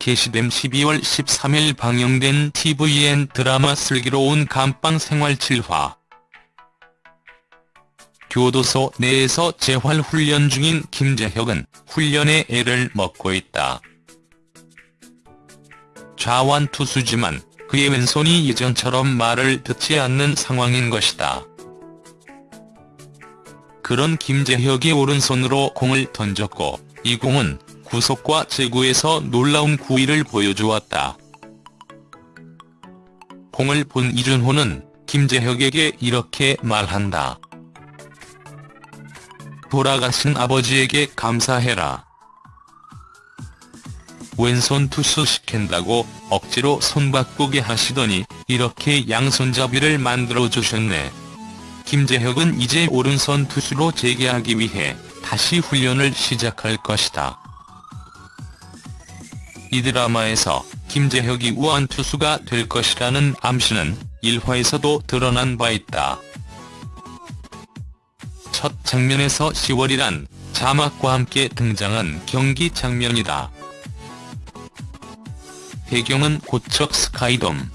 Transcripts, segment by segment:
게시됨 12월 13일 방영된 tvN 드라마 슬기로운 감방 생활 7화. 교도소 내에서 재활훈련 중인 김재혁은 훈련에 애를 먹고 있다. 좌완투수지만 그의 왼손이 예전처럼 말을 듣지 않는 상황인 것이다. 그런 김재혁이 오른손으로 공을 던졌고 이 공은 구속과 제구에서 놀라운 구위를 보여주었다. 공을 본 이준호는 김재혁에게 이렇게 말한다. 돌아가신 아버지에게 감사해라. 왼손 투수 시킨다고 억지로 손 바꾸게 하시더니 이렇게 양손잡이를 만들어주셨네. 김재혁은 이제 오른손 투수로 재개하기 위해 다시 훈련을 시작할 것이다. 이 드라마에서 김재혁이 우한 투수가 될 것이라는 암시는 1화에서도 드러난 바 있다. 첫 장면에서 10월이란 자막과 함께 등장한 경기 장면이다. 배경은 고척 스카이돔.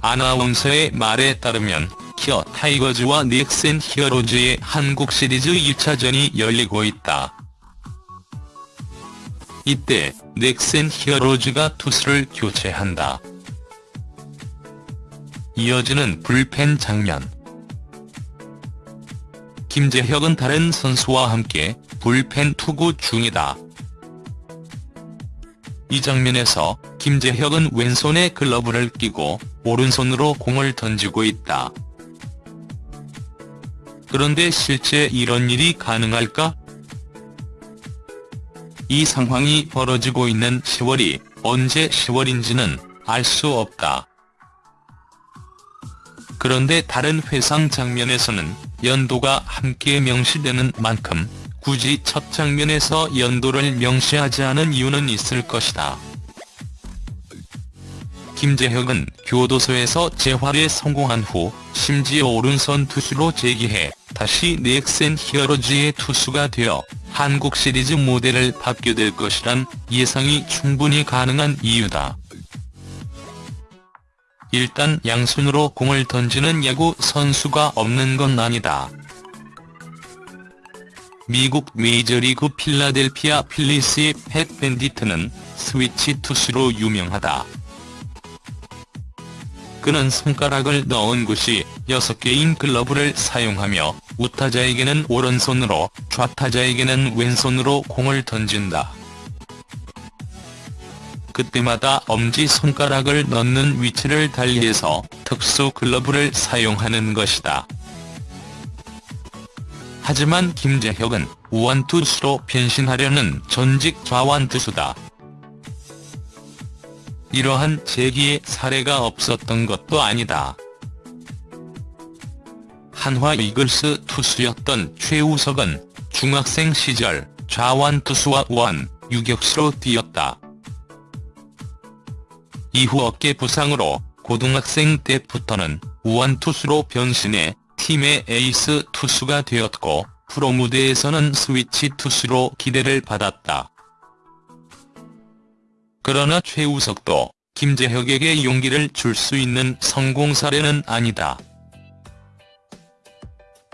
아나운서의 말에 따르면 기아 타이거즈와 넥센 히어로즈의 한국 시리즈 1차전이 열리고 있다. 이때 넥센 히어로즈가 투수를 교체한다. 이어지는 불펜 장면. 김재혁은 다른 선수와 함께 불펜 투구 중이다. 이 장면에서 김재혁은 왼손에 글러브를 끼고 오른손으로 공을 던지고 있다. 그런데 실제 이런 일이 가능할까? 이 상황이 벌어지고 있는 10월이 언제 10월인지는 알 수 없다. 그런데 다른 회상 장면에서는 연도가 함께 명시되는 만큼 굳이 첫 장면에서 연도를 명시하지 않은 이유는 있을 것이다. 김재혁은 교도소에서 재활에 성공한 후 심지어 오른손 투수로 재기해 다시 넥센 히어로즈의 투수가 되어 한국 시리즈 모델을 받게 될 것이란 예상이 충분히 가능한 이유다. 일단 양손으로 공을 던지는 야구 선수가 없는 건 아니다. 미국 메이저리그 필라델피아 필리스의 팻 밴디트는 스위치 투수로 유명하다. 그는 손가락을 넣은 곳이 6개인 글러브를 사용하며 우타자에게는 오른손으로 좌타자에게는 왼손으로 공을 던진다. 그때마다 엄지손가락을 넣는 위치를 달리해서 특수 글러브를 사용하는 것이다. 하지만 김재혁은 우완투수로 변신하려는 전직 좌완투수다. 이러한 재기의 사례가 없었던 것도 아니다. 한화 이글스 투수였던 최우석은 중학생 시절 좌완투수와 우완, 유격수로 뛰었다. 이후 어깨 부상으로 고등학생 때부터는 우완투수로 변신해 팀의 에이스 투수가 되었고 프로 무대에서는 스위치 투수로 기대를 받았다. 그러나 최우석도 김재혁에게 용기를 줄 수 있는 성공 사례는 아니다.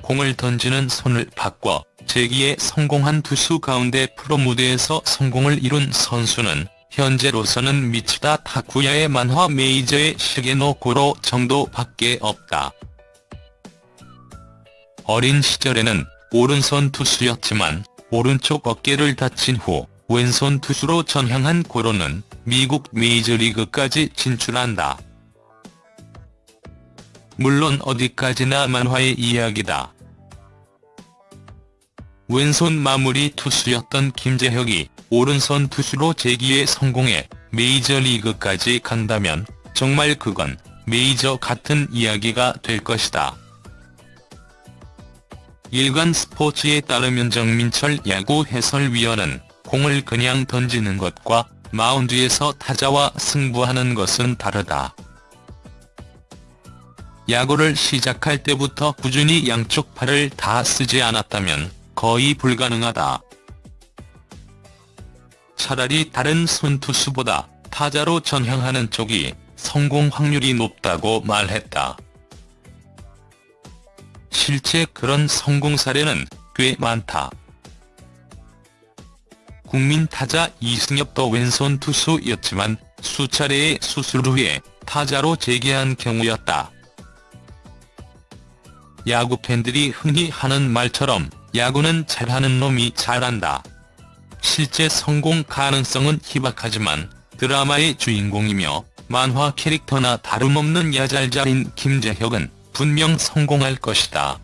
공을 던지는 손을 바꿔 재기에 성공한 투수 가운데 프로 무대에서 성공을 이룬 선수는 현재로서는 미츠다 타쿠야의 만화 메이저의 시게노 고로 정도밖에 없다. 어린 시절에는 오른손 투수였지만 오른쪽 어깨를 다친 후 왼손 투수로 전향한 고로는 미국 메이저리그까지 진출한다. 물론 어디까지나 만화의 이야기다. 왼손 마무리 투수였던 김재혁이 오른손 투수로 재기에 성공해 메이저리그까지 간다면 정말 그건 메이저 같은 이야기가 될 것이다. 일간 스포츠에 따르면 정민철 야구 해설위원은 공을 그냥 던지는 것과 마운드에서 타자와 승부하는 것은 다르다. 야구를 시작할 때부터 꾸준히 양쪽 팔을 다 쓰지 않았다면 거의 불가능하다. 차라리 다른 선투수보다 타자로 전향하는 쪽이 성공 확률이 높다고 말했다. 실제 그런 성공 사례는 꽤 많다. 국민 타자 이승엽도 왼손 투수였지만 수차례의 수술 후에 타자로 재기한 경우였다. 야구 팬들이 흔히 하는 말처럼 야구는 잘하는 놈이 잘한다. 실제 성공 가능성은 희박하지만 드라마의 주인공이며 만화 캐릭터나 다름없는 야잘잘인 김재혁은 분명 성공할 것이다.